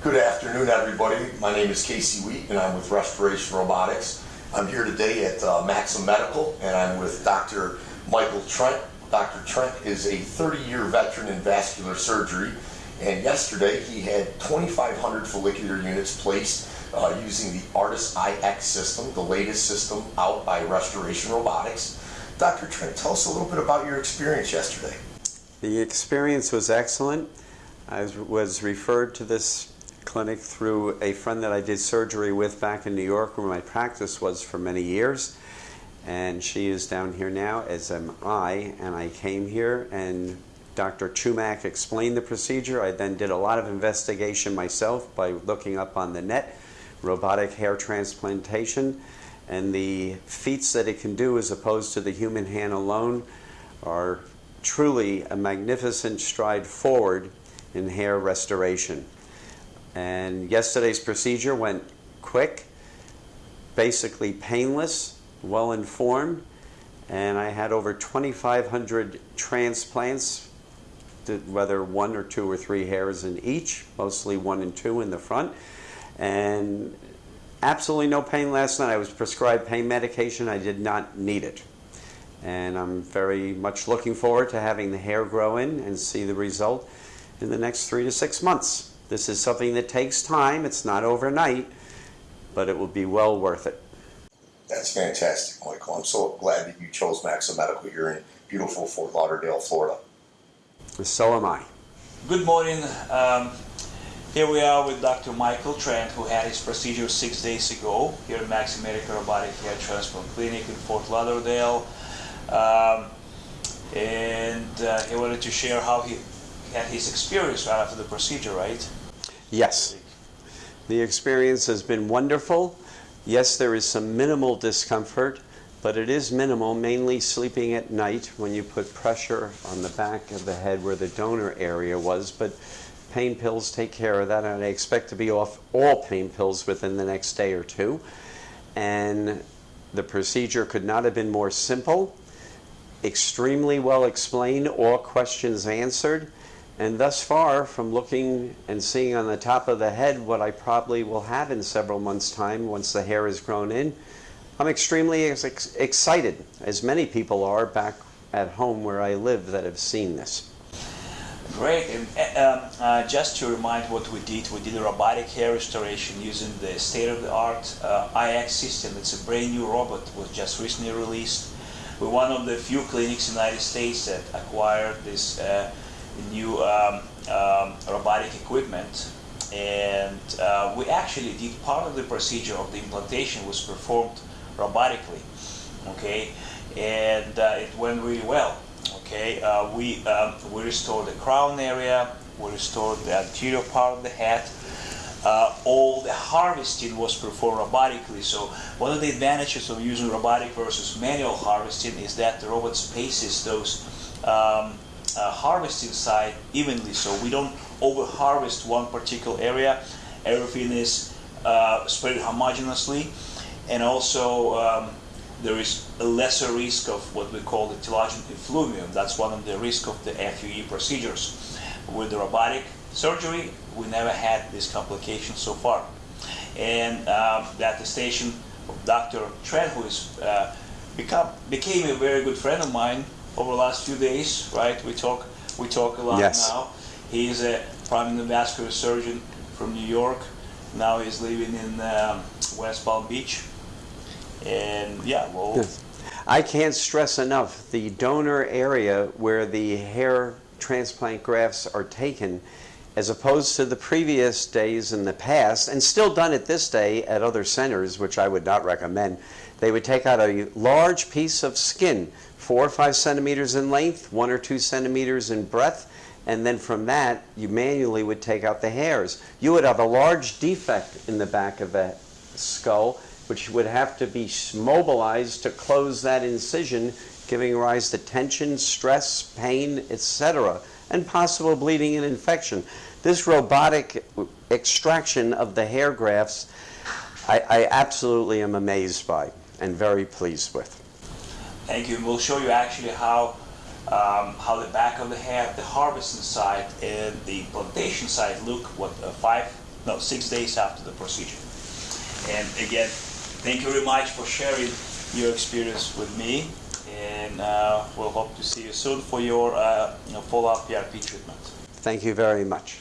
Good afternoon, everybody. My name is Casey Wheat, and I'm with Restoration Robotics. I'm here today at uh, Maxim Medical, and I'm with Dr. Michael Trent. Dr. Trent is a 30-year veteran in vascular surgery, and yesterday he had 2,500 follicular units placed uh, using the ARTAS iX system, the latest system out by Restoration Robotics. Dr. Trent, tell us a little bit about your experience yesterday. The experience was excellent. I was referred to this clinic through a friend that I did surgery with back in New York where my practice was for many years. And she is down here now, as am I. And I came here and Dr. Chumak explained the procedure. I then did a lot of investigation myself by looking up on the net, robotic hair transplantation. And the feats that it can do as opposed to the human hand alone are truly a magnificent stride forward in hair restoration. And yesterday's procedure went quick, basically painless, well informed, and I had over 2,500 transplants, whether one or two or three hairs in each, mostly one and two in the front. And absolutely no pain last night. I was prescribed pain medication. I did not need it. And I'm very much looking forward to having the hair grow in and see the result in the next three to six months. This is something that takes time. It's not overnight, but it will be well worth it. That's fantastic, Michael. I'm so glad that you chose Maxim Medical here in beautiful Fort Lauderdale, Florida. So am I. Good morning. Um, here we are with Dr. Michael Trent, who had his procedure six days ago here at Maxim Medical Robotic Hair Transplant Clinic in Fort Lauderdale. Um, and uh, he wanted to share how he had his experience right after the procedure, right? Yes. The experience has been wonderful. Yes, there is some minimal discomfort, but it is minimal, mainly sleeping at night when you put pressure on the back of the head where the donor area was. But pain pills take care of that, and I expect to be off all pain pills within the next day or two. And the procedure could not have been more simple, extremely well explained, all questions answered. And thus far, from looking and seeing on the top of the head what I probably will have in several months' time once the hair is grown in, I'm extremely ex excited, as many people are back at home where I live that have seen this. Great. And uh, uh, just to remind what we did, we did a robotic hair restoration using the state-of-the-art uh, iX system. It's a brand new robot, was just recently released. We're one of the few clinics in the United States that acquired this uh, new um, um, robotic equipment. And uh, we actually did part of the procedure of the implantation was performed robotically okay? And uh, it went really well okay? Uh, we um, we restored the crown area we restored the anterior part of the head. Uh, all the harvesting was performed robotically. So one of the advantages of using robotic versus manual harvesting is that the robot spaces those um, uh, harvesting site evenly. So we don't over harvest one particular area. Everything is uh, spread homogeneously. And also um, there is a lesser risk of what we call the telogen effluvium. That's one of the risk of the FUE procedures. With the robotic surgery we never had this complication so far. And um, the attestation of Dr. Trent who is uh, become, became a very good friend of mine over the last few days, right? We talk we talk a lot yes. now. He's a prominent vascular surgeon from New York. Now he's living in um, West Palm Beach. And yeah, well. Yes. I can't stress enough the donor area where the hair transplant grafts are taken as opposed to the previous days in the past, and still done at this day at other centers, which I would not recommend. They would take out a large piece of skin four or five centimeters in length, one or two centimeters in breadth, and then from that, you manually would take out the hairs. You would have a large defect in the back of the skull, which would have to be mobilized to close that incision, giving rise to tension, stress, pain, etc., and possible bleeding and infection. This robotic extraction of the hair grafts, I, I absolutely am amazed by and very pleased with. Thank you. And we'll show you actually how um, how the back of the hair, the harvesting side and the plantation side look what uh, five no, six days after the procedure. And again, thank you very much for sharing your experience with me, and uh, we'll hope to see you soon for your uh, you know, follow-up PRP treatment. Thank you very much.